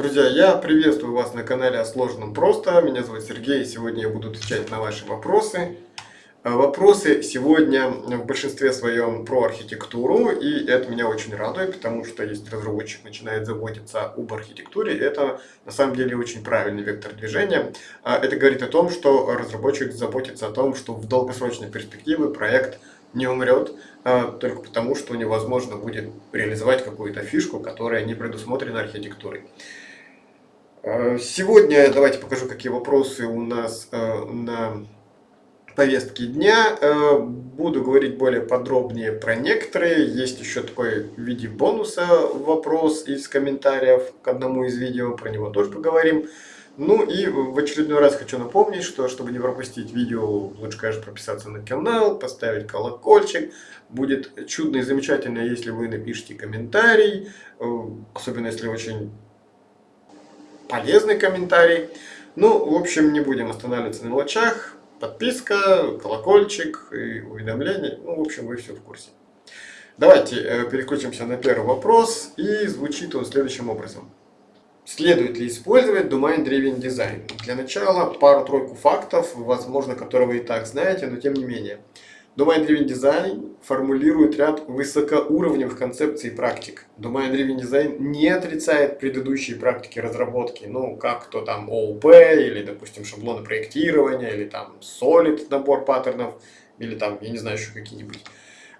Друзья, я приветствую вас на канале о сложном просто. Меня зовут Сергей, и сегодня я буду отвечать на ваши вопросы. Э, вопросы сегодня в большинстве своем про архитектуру, и это меня очень радует, потому что если разработчик начинает заботиться об архитектуре, это на самом деле очень правильный вектор движения. Э, это говорит о том, что разработчик заботится о том, что в долгосрочной перспективе проект не умрет, э, только потому, что невозможно будет реализовать какую-то фишку, которая не предусмотрена архитектурой. Сегодня давайте покажу, какие вопросы у нас на повестки дня. Э, буду говорить более подробнее про некоторые. Есть еще такой в виде бонуса вопрос из комментариев к одному из видео. Про него тоже поговорим. Ну и в очередной раз хочу напомнить, что чтобы не пропустить видео, лучше, конечно, прописаться на канал, поставить колокольчик. Будет чудно и замечательно, если вы напишите комментарий, э, особенно если очень полезный комментарий. Ну, в общем, не будем останавливаться на мелочах подписка, колокольчик и уведомления. Ну, в общем, вы все в курсе. Давайте э, переключимся на первый вопрос. И звучит он следующим образом. Следует ли использовать Domain Driven Design? Для начала пару-тройку фактов, возможно, которые вы и так знаете, но тем не менее. Domain Driven Design формулирует ряд высокоуровневых концепций и практик. Domain Driven Design не отрицает предыдущие практики разработки, ну, как то там ООП, или, допустим, шаблоны проектирования, или там Solid набор паттернов, или там, я не знаю, еще какие-нибудь.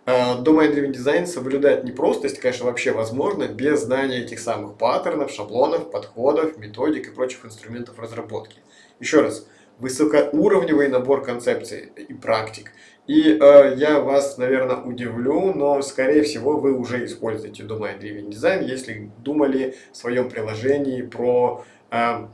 А, Domain Driven Design соблюдает непростость, конечно, вообще возможно, без знания этих самых паттернов, шаблонов, подходов, методик и прочих инструментов разработки. Еще раз, высокоуровневый набор концепций и практик – и э, я вас, наверное, удивлю, но, скорее всего, вы уже используете Domain Driven Design, если думали в своем приложении про э,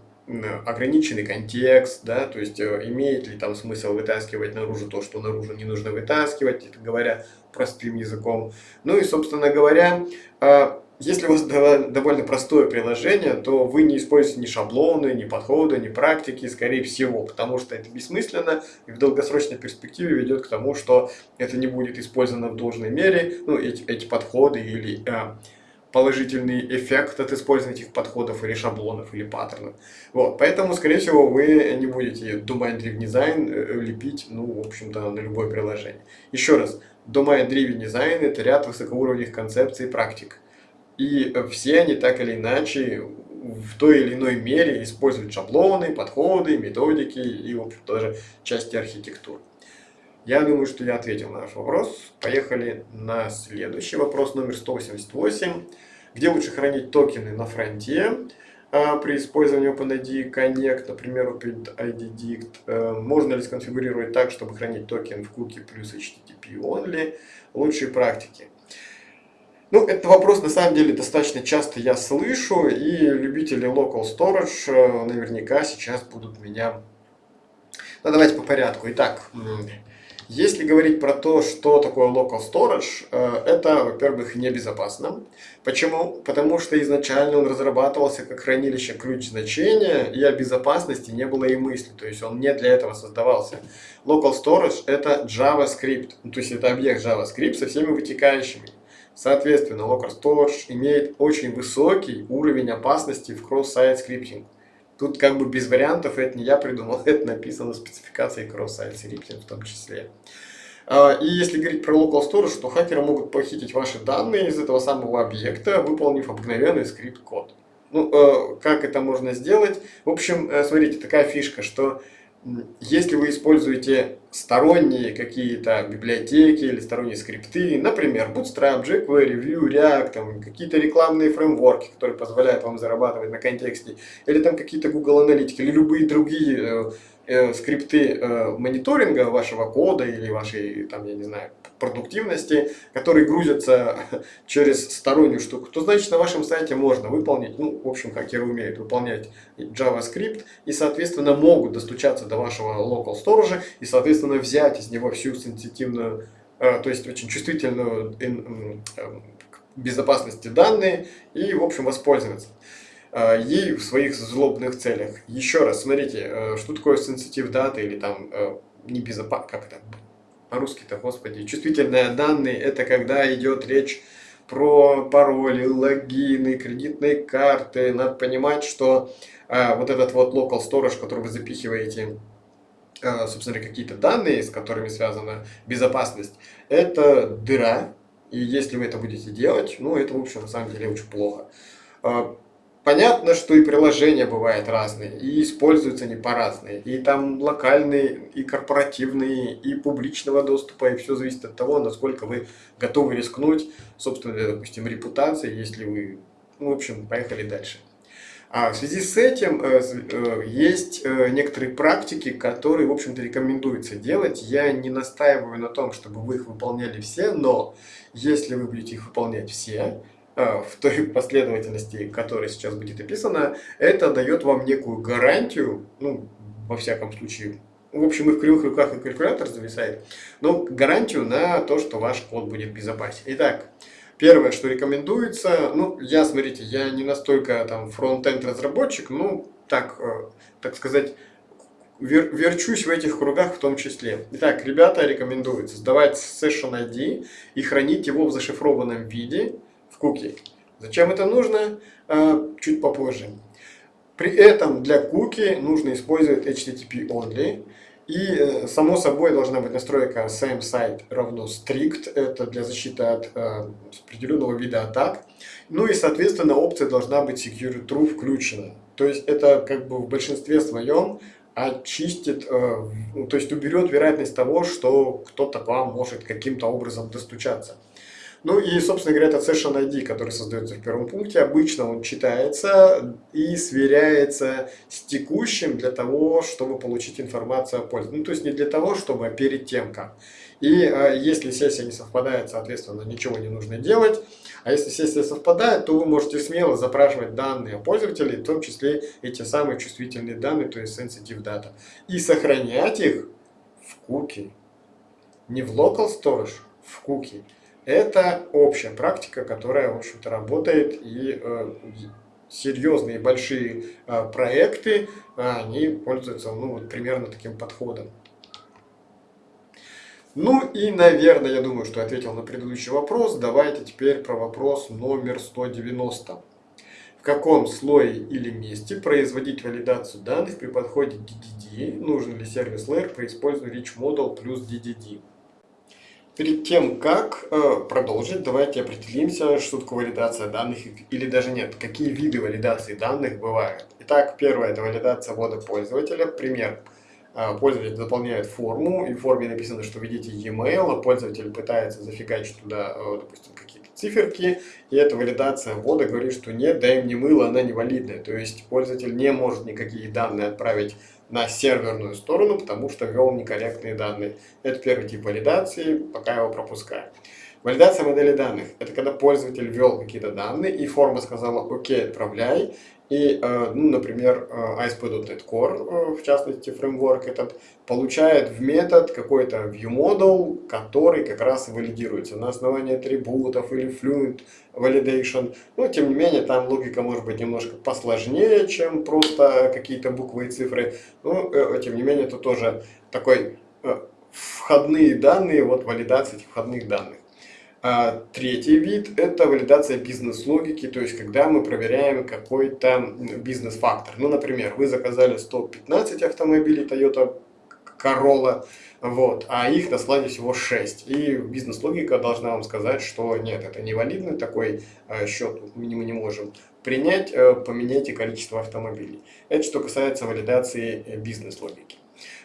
ограниченный контекст, да, то есть э, имеет ли там смысл вытаскивать наружу то, что наружу не нужно вытаскивать, это говоря простым языком. Ну и, собственно говоря, э, если у вас довольно простое приложение, то вы не используете ни шаблоны, ни подходы, ни практики, скорее всего, потому что это бессмысленно и в долгосрочной перспективе ведет к тому, что это не будет использовано в должной мере, ну, эти, эти подходы или э, положительный эффект от использования этих подходов или шаблонов или паттернов. Вот, поэтому, скорее всего, вы не будете Domain Driven Design э, лепить, ну, в общем-то, на любое приложение. Еще раз, Domain Driven Design это ряд высокоуровневых концепций и практик. И все они так или иначе в той или иной мере используют шаблоны, подходы, методики и, в общем, даже части архитектуры. Я думаю, что я ответил на ваш вопрос. Поехали на следующий вопрос, номер 188. Где лучше хранить токены на фронте а, при использовании OpenID Connect, например, OpenID? А, можно ли сконфигурировать так, чтобы хранить токен в куки плюс HTTP only? Лучшие практики. Ну, этот вопрос на самом деле достаточно часто я слышу, и любители local storage э, наверняка сейчас будут меня... Ну, давайте по порядку. Итак, если говорить про то, что такое local storage, э, это, во-первых, небезопасно. Почему? Потому что изначально он разрабатывался как хранилище ключ значения, и о безопасности не было и мысли, то есть он не для этого создавался. Local storage это JavaScript, ну, то есть это объект JavaScript со всеми вытекающими. Соответственно, Locker Storage имеет очень высокий уровень опасности в cross-site скриптинг. Тут как бы без вариантов, это не я придумал, это написано в спецификации cross-site scripting в том числе. А, и если говорить про local storage, то хакеры могут похитить ваши данные из этого самого объекта, выполнив обыкновенный скрипт-код. Ну, э, как это можно сделать? В общем, э, смотрите, такая фишка, что если вы используете сторонние какие-то библиотеки или сторонние скрипты, например, Bootstrap, jQuery, Vue, React, какие-то рекламные фреймворки, которые позволяют вам зарабатывать на контексте, или там какие-то Google аналитики, или любые другие э, скрипты э, мониторинга вашего кода или вашей, там, я не знаю, продуктивности, которые грузятся через стороннюю штуку, то значит на вашем сайте можно выполнить, ну, в общем, хакеры умеют выполнять JavaScript и, соответственно, могут достучаться до вашего local storage и, соответственно, взять из него всю сенситивную, э, то есть очень чувствительную безопасности данные и, в общем, воспользоваться ей в своих злобных целях. Еще раз, смотрите, что такое sensitive data или там небезопасно, как это по-русски-то, господи, чувствительные данные, это когда идет речь про пароли, логины, кредитные карты. Надо понимать, что а, вот этот вот local storage, который вы запихиваете, а, собственно, какие-то данные, с которыми связана безопасность, это дыра. И если вы это будете делать, ну, это, в общем, на самом деле очень плохо. Понятно, что и приложения бывают разные, и используются они по-разные. И там локальные, и корпоративные, и публичного доступа, и все зависит от того, насколько вы готовы рискнуть, собственно, допустим, репутации, если вы, ну, в общем, поехали дальше. А в связи с этим э, э, есть э, некоторые практики, которые, в общем-то, рекомендуется делать. Я не настаиваю на том, чтобы вы их выполняли все, но если вы будете их выполнять все, в той последовательности, которая сейчас будет описана, это дает вам некую гарантию, ну, во всяком случае, в общем, и в кривых руках и калькулятор зависает, но гарантию на то, что ваш код будет безопасен. Итак, первое, что рекомендуется, ну, я, смотрите, я не настолько там фронт-энд разработчик, ну, так, э, так сказать, вер, верчусь в этих кругах в том числе. Итак, ребята рекомендуют создавать session ID и хранить его в зашифрованном виде, куки. Зачем это нужно? А, чуть попозже. При этом для куки нужно использовать HTTP only. И э, само собой должна быть настройка same site равно strict. Это для защиты от э, определенного вида атак. Ну и соответственно опция должна быть secure true включена. То есть это как бы в большинстве своем очистит, э, то есть уберет вероятность того, что кто-то к вам может каким-то образом достучаться. Ну и, собственно говоря, это Session ID, который создается в первом пункте. Обычно он читается и сверяется с текущим для того, чтобы получить информацию о пользователе. Ну, то есть не для того, чтобы, а перед тем как. И а, если сессия не совпадает, соответственно, ничего не нужно делать. А если сессия совпадает, то вы можете смело запрашивать данные о пользователе, в том числе эти самые чувствительные данные, то есть sensitive data. И сохранять их в куки. Не в local storage, в куки. Это общая практика, которая, в общем-то, работает, и э, серьезные большие э, проекты, они пользуются, ну, вот примерно таким подходом. Ну и, наверное, я думаю, что ответил на предыдущий вопрос. Давайте теперь про вопрос номер 190. В каком слое или месте производить валидацию данных при подходе DDD? Нужен ли сервис layer при использовании Rich Model плюс DDD? Перед тем, как э, продолжить, давайте определимся, что такое валидация данных, или даже нет, какие виды валидации данных бывают. Итак, первое – это валидация ввода пользователя. Пример. Э, пользователь заполняет форму, и в форме написано, что введите e-mail, а пользователь пытается зафигачить туда, э, допустим, какие-то циферки, и эта валидация ввода говорит, что нет, дай мне мыло, она невалидная. То есть пользователь не может никакие данные отправить на серверную сторону, потому что ввел некорректные данные. Это первый тип валидации, пока его пропускаю. Валидация модели данных – это когда пользователь ввел какие-то данные, и форма сказала «Окей, отправляй», и, э, ну, например, э, ASP.NET Core, э, в частности, фреймворк этот, получает в метод какой-то ViewModel, который как раз валидируется на основании атрибутов или Fluent Validation. Но, тем не менее, там логика может быть немножко посложнее, чем просто какие-то буквы и цифры. Но, тем не менее, это тоже такой входные данные, вот валидация этих входных данных. А третий вид – это валидация бизнес-логики, то есть когда мы проверяем какой-то бизнес-фактор. Ну, например, вы заказали 115 автомобилей Toyota Corolla, вот, а их на складе всего 6. И бизнес-логика должна вам сказать, что нет, это не валидный такой э, счет, мы не можем принять, э, поменяйте количество автомобилей. Это что касается валидации э, бизнес-логики.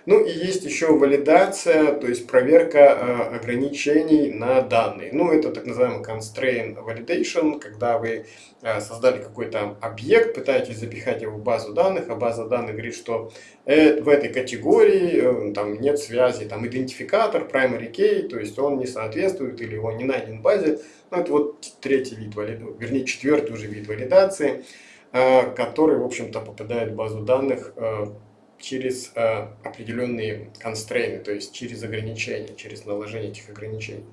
Ну и есть еще валидация, то есть проверка э, ограничений на данные. Ну это так называемый constraint validation, когда вы э, создали какой-то объект, пытаетесь запихать его в базу данных, а база данных говорит, что э, в этой категории э, там нет связи, там идентификатор, primary key, то есть он не соответствует или его не найден в базе. Ну это вот третий вид валидации, вернее четвертый уже вид валидации, э, который в общем-то попадает в базу данных э, через э, определенные констрейны, то есть через ограничения, через наложение этих ограничений.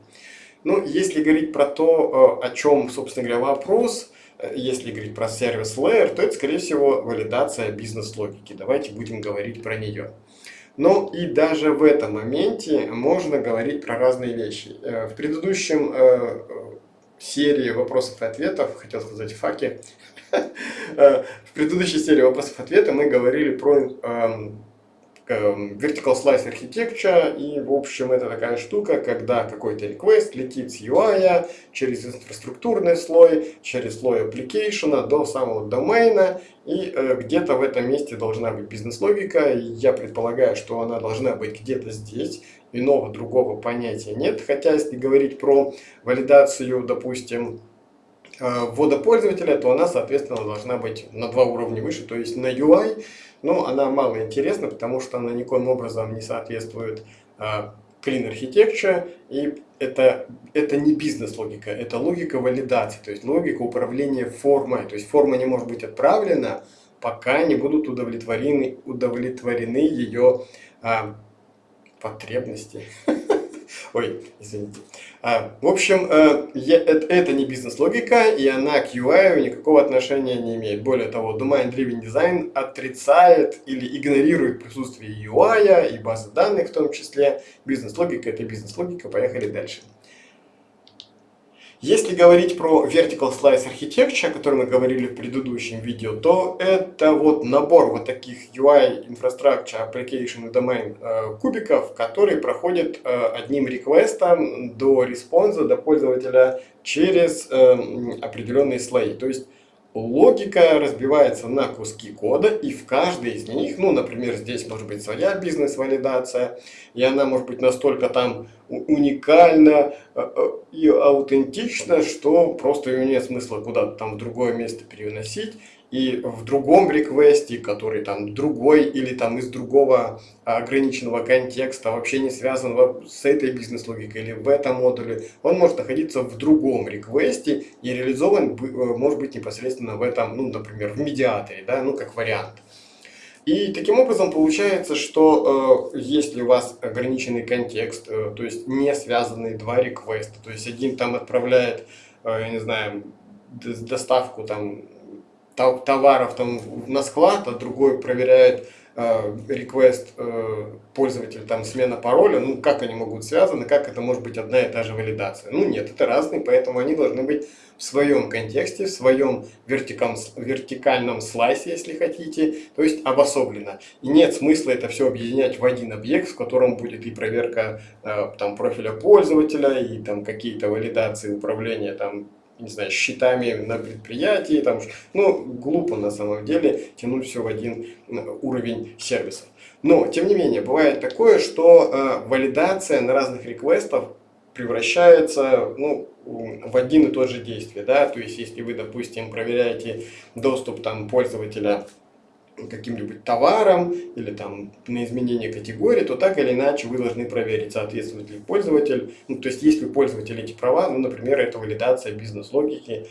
Ну, если говорить про то, э, о чем, собственно говоря, вопрос, э, если говорить про сервис layer, то это, скорее всего, валидация бизнес-логики. Давайте будем говорить про нее. Ну и даже в этом моменте можно говорить про разные вещи. Э, в предыдущем серии вопросов и ответов, хотел сказать факи, э, в предыдущей серии вопросов и ответов мы говорили про эм, Эм, vertical Slice Architecture, и, в общем, это такая штука, когда какой-то request летит с UI через инфраструктурный слой, через слой application до самого домена, и э, где-то в этом месте должна быть бизнес-логика, я предполагаю, что она должна быть где-то здесь, иного другого понятия нет, хотя если говорить про валидацию, допустим, э, ввода пользователя, то она, соответственно, должна быть на два уровня выше, то есть на UI, но она мало интересна, потому что она никоим образом не соответствует uh, Clean Architecture, и это, это не бизнес-логика, это логика валидации, то есть логика управления формой. То есть форма не может быть отправлена, пока не будут удовлетворены, удовлетворены ее а, потребности. Ой, извините. А, в общем, э, это, это не бизнес-логика, и она к UI никакого отношения не имеет. Более того, Domain Driven Design отрицает или игнорирует присутствие UI и базы данных в том числе. Бизнес-логика – это бизнес-логика. Поехали дальше. Если говорить про Vertical Slice Architecture, о котором мы говорили в предыдущем видео, то это вот набор вот таких UI, Infrastructure, Application Domain э, кубиков, которые проходят э, одним request ом до response а, до пользователя через э, определенные слои. То есть логика разбивается на куски кода, и в каждой из них, ну, например, здесь может быть своя бизнес-валидация, и она может быть настолько там уникальна э, э, и аутентична, что просто ее нет смысла куда-то там в другое место переносить, и в другом реквесте, который там другой или там из другого ограниченного контекста, вообще не связан с этой бизнес-логикой или в этом модуле, он может находиться в другом реквесте и реализован э, может быть непосредственно в этом, ну, например, в медиаторе, да, ну, как вариант. И таким образом получается, что э, если у вас ограниченный контекст, э, то есть не связанные два реквеста, то есть один там отправляет, э, я не знаю, доставку там товаров там на склад, а другой проверяет э, э, пользователя, там смена пароля, ну как они могут связаны, как это может быть одна и та же валидация? Ну нет, это разные, поэтому они должны быть в своем контексте, в своем вертикальном, вертикальном слайсе, если хотите, то есть обособленно. И нет смысла это все объединять в один объект, в котором будет и проверка э, там, профиля пользователя, и там какие-то валидации управления там, не знаю, счетами на предприятии, там, ну, глупо на самом деле тянуть все в один уровень сервисов. Но, тем не менее, бывает такое, что э, валидация на разных реквестах превращается ну, в один и тот же действие. Да? То есть, если вы, допустим, проверяете доступ там, пользователя каким-нибудь товаром или там на изменение категории, то так или иначе вы должны проверить, соответствует ли пользователь. Ну, то есть, если пользователь эти права, ну, например, это валидация бизнес-логики.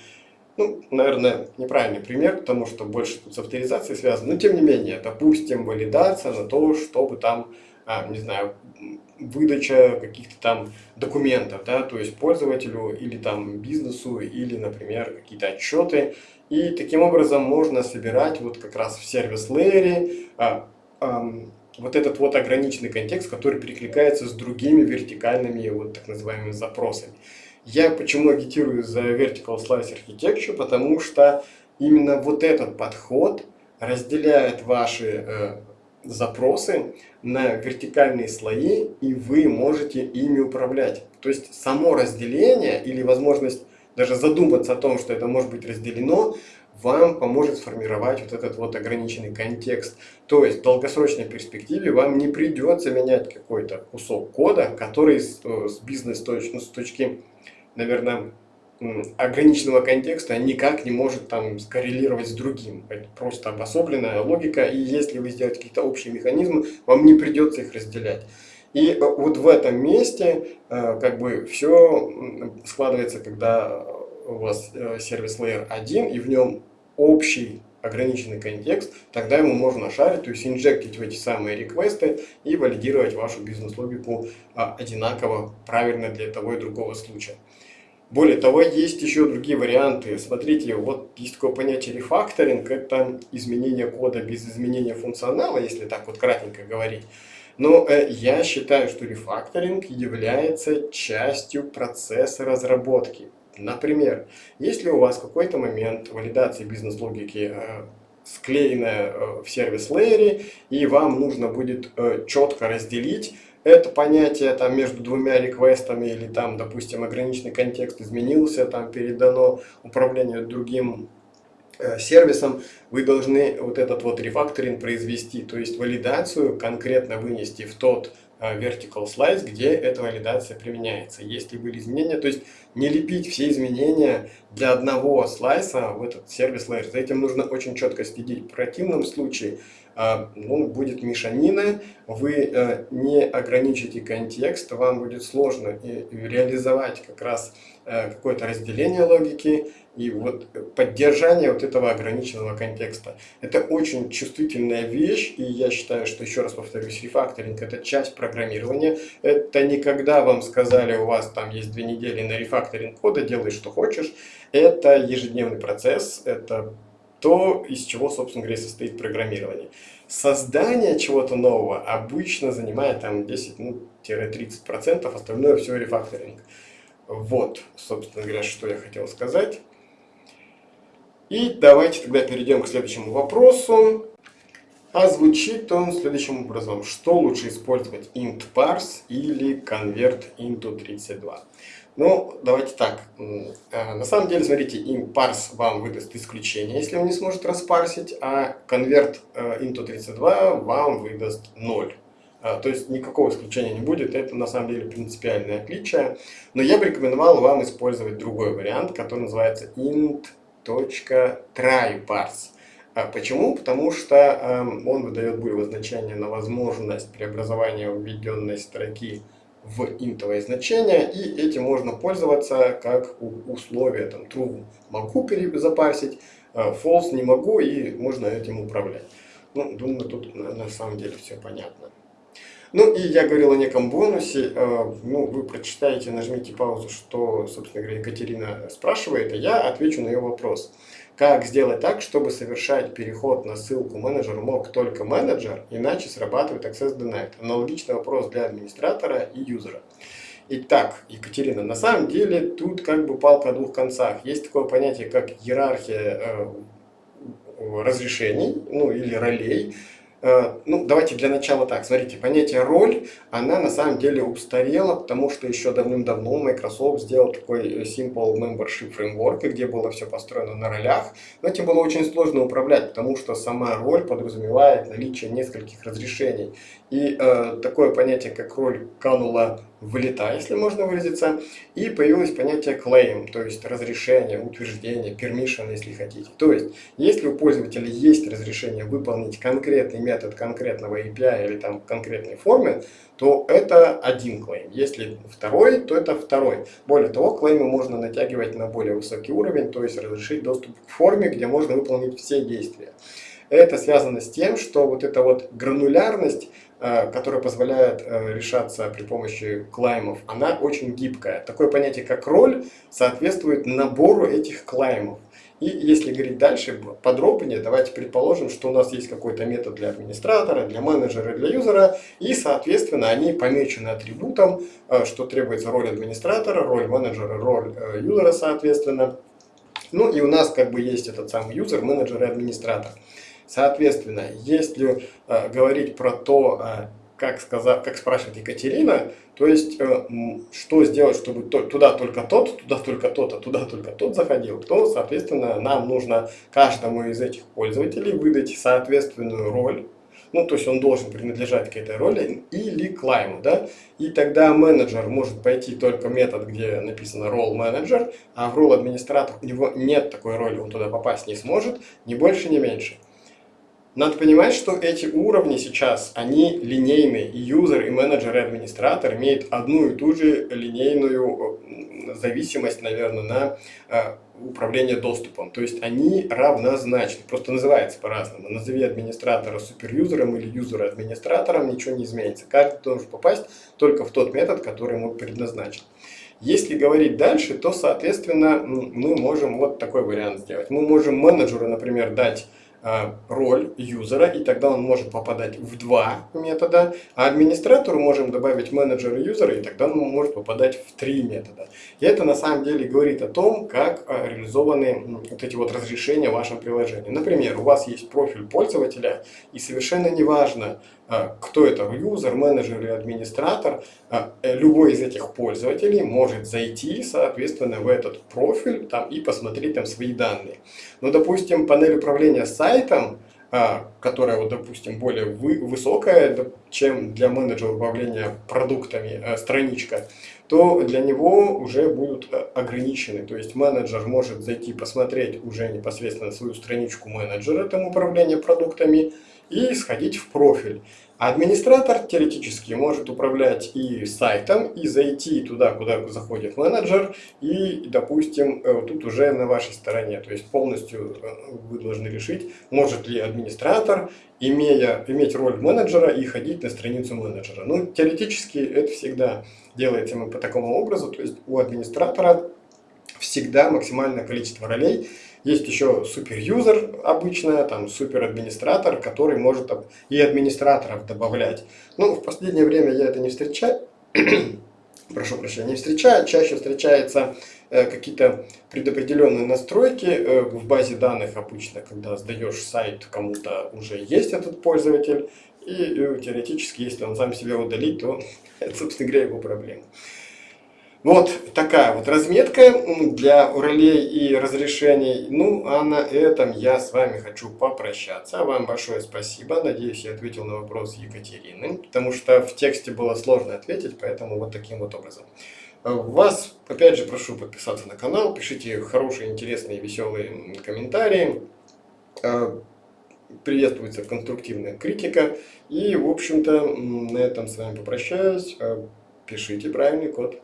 Ну, наверное, неправильный пример, потому что больше тут с авторизацией связано. Но, тем не менее, допустим, валидация на то, чтобы там, не знаю, выдача каких-то там документов, да, то есть пользователю или там бизнесу, или, например, какие-то отчеты. И таким образом можно собирать вот как раз в сервис-лейере а, а, вот этот вот ограниченный контекст, который перекликается с другими вертикальными вот так называемыми запросами. Я почему агитирую за Vertical Slice Architecture, потому что именно вот этот подход разделяет ваши э, запросы на вертикальные слои, и вы можете ими управлять. То есть само разделение или возможность даже задуматься о том, что это может быть разделено, вам поможет сформировать вот этот вот ограниченный контекст. То есть в долгосрочной перспективе вам не придется менять какой-то кусок кода, который с, с бизнес-точки, ну, точки, наверное, ограниченного контекста никак не может там скоррелировать с другим. Это просто обособленная логика, и если вы сделаете какие-то общие механизмы, вам не придется их разделять. И э, вот в этом месте э, как бы все складывается, когда у вас э, сервис layer 1 и в нем общий ограниченный контекст, тогда ему можно шарить, то есть инжектить в эти самые реквесты и валидировать вашу бизнес-логику а, одинаково, правильно для того и другого случая. Более того, есть еще другие варианты. Смотрите, вот есть такое понятие рефакторинг, это изменение кода без изменения функционала, если так вот кратенько говорить. Но э, я считаю, что рефакторинг является частью процесса разработки. Например, если у вас какой-то момент валидации бизнес-логики э, склеенная э, в сервис-лейере, и вам нужно будет э, четко разделить это понятие там между двумя реквестами или там, допустим, ограниченный контекст изменился, там передано управлению другим э, сервисом, вы должны вот этот вот рефакторинг произвести, то есть валидацию конкретно вынести в тот Э, vertical slice, где эта валидация применяется. Если были изменения, то есть не лепить все изменения для одного слайса в этот сервис layer. За этим нужно очень четко следить. В противном случае ну, будет мешанина, вы э, не ограничите контекст, вам будет сложно реализовать как раз какое-то разделение логики, и вот поддержание вот этого ограниченного контекста. Это очень чувствительная вещь, и я считаю, что, еще раз повторюсь, рефакторинг – это часть программирования. Это не когда вам сказали, у вас там есть две недели на рефакторинг кода, делай что хочешь. Это ежедневный процесс, это то, из чего, собственно говоря, состоит программирование. Создание чего-то нового обычно занимает там 10-30%, ну, остальное все рефакторинг. Вот, собственно говоря, что я хотел сказать. И давайте тогда перейдем к следующему вопросу. А звучит он следующим образом. Что лучше использовать, int parse или convert into 32? Ну, давайте так. Э, на самом деле, смотрите, parse вам выдаст исключение, если он не сможет распарсить, а convert э, into 32 вам выдаст 0. Э, то есть никакого исключения не будет, это на самом деле принципиальное отличие. Но я бы рекомендовал вам использовать другой вариант, который называется int .tryparse. А почему? Потому что э, он выдает булевое значение на возможность преобразования введенной строки в интовое значение, и этим можно пользоваться как условие, там, true могу перезапарсить, э, false не могу, и можно этим управлять. Ну, думаю, тут на самом деле все понятно. Ну и я говорил о неком бонусе. Э, ну, вы прочитаете, нажмите паузу, что, собственно говоря, Екатерина спрашивает, а я отвечу на ее вопрос. Как сделать так, чтобы совершать переход на ссылку менеджер мог только менеджер, иначе срабатывает Access Denied? Аналогичный вопрос для администратора и юзера. Итак, Екатерина, на самом деле тут как бы палка о двух концах. Есть такое понятие, как иерархия э, разрешений, ну или ролей. Э, ну, давайте для начала так. Смотрите, понятие роль, она на самом деле устарела, потому что еще давным-давно Microsoft сделал такой э, Simple Membership Framework, где было все построено на ролях. Но этим было очень сложно управлять, потому что сама роль подразумевает наличие нескольких разрешений. И э, такое понятие, как роль канула в лета, если можно выразиться. И появилось понятие claim, то есть разрешение, утверждение, permission, если хотите. То есть, если у пользователя есть разрешение выполнить конкретный метод конкретного API или там конкретной формы, то это один клейм. Если второй, то это второй. Более того, клеймы можно натягивать на более высокий уровень, то есть разрешить доступ к форме, где можно выполнить все действия. Это связано с тем, что вот эта вот гранулярность, которая позволяет э, решаться при помощи клаймов, она очень гибкая. Такое понятие, как роль, соответствует набору этих клаймов. И если говорить дальше подробнее, давайте предположим, что у нас есть какой-то метод для администратора, для менеджера, для юзера, и, соответственно, они помечены атрибутом, э, что требуется роль администратора, роль менеджера, роль юзера, соответственно. Ну и у нас как бы есть этот самый юзер, менеджер и администратор. Соответственно, если э, говорить про то, э, как, сказав, как спрашивает Екатерина, то есть, э, что сделать, чтобы то, туда только тот, туда только тот, а туда только тот заходил, то, соответственно, нам нужно каждому из этих пользователей выдать соответственную роль, ну, то есть он должен принадлежать к этой роли, или клайму, да, и тогда менеджер может пойти только метод, где написано role manager, а в role администратор у него нет такой роли, он туда попасть не сможет, ни больше, ни меньше. Надо понимать, что эти уровни сейчас, они линейные, и юзер, и менеджер, и администратор имеют одну и ту же линейную э, зависимость, наверное, на э, управление доступом. То есть они равнозначны, просто называется по-разному. Назови администратора суперюзером или юзера администратором, ничего не изменится. Каждый должен попасть только в тот метод, который ему предназначен. Если говорить дальше, то, соответственно, мы можем вот такой вариант сделать. Мы можем менеджеру, например, дать роль юзера, и тогда он может попадать в два метода, а администратору можем добавить менеджера юзера, и тогда он может попадать в три метода. И это на самом деле говорит о том, как реализованы вот эти вот разрешения в вашем приложении. Например, у вас есть профиль пользователя, и совершенно неважно, а, кто это, юзер, менеджер или администратор, э, любой из этих пользователей может зайти, соответственно, в этот профиль там, и посмотреть там свои данные. Ну, допустим, панель управления сайтом, а, которая, вот, допустим, более вы, высокая, чем для менеджера управления продуктами страничка, то для него уже будут ограничены. То есть менеджер может зайти посмотреть уже непосредственно свою страничку менеджера там управления продуктами, и сходить в профиль. Администратор теоретически может управлять и сайтом, и зайти туда, куда заходит менеджер, и, допустим, э, тут уже на вашей стороне. То есть полностью э, вы должны решить, может ли администратор, имея, иметь роль менеджера и ходить на страницу менеджера. Ну, теоретически это всегда делается мы по такому образу, то есть у администратора всегда максимальное количество ролей, есть еще супер-юзер обычно, там супер-администратор, который может и администраторов добавлять. Ну, в последнее время я это не встречаю. Прошу прощения, не встречаю. Чаще встречаются э, какие-то предопределенные настройки э, в базе данных обычно, когда сдаешь сайт, кому-то уже есть этот пользователь. И э, теоретически, если он сам себя удалит, то это, собственно говоря, его проблема. Вот такая вот разметка для ролей и разрешений. Ну, а на этом я с вами хочу попрощаться. Вам большое спасибо. Надеюсь, я ответил на вопрос Екатерины, потому что в тексте было сложно ответить, поэтому вот таким вот образом. Вас, опять же, прошу подписаться на канал, пишите хорошие, интересные, веселые комментарии. А, приветствуется конструктивная критика. И, в общем-то, на этом с вами попрощаюсь. А, пишите правильный код.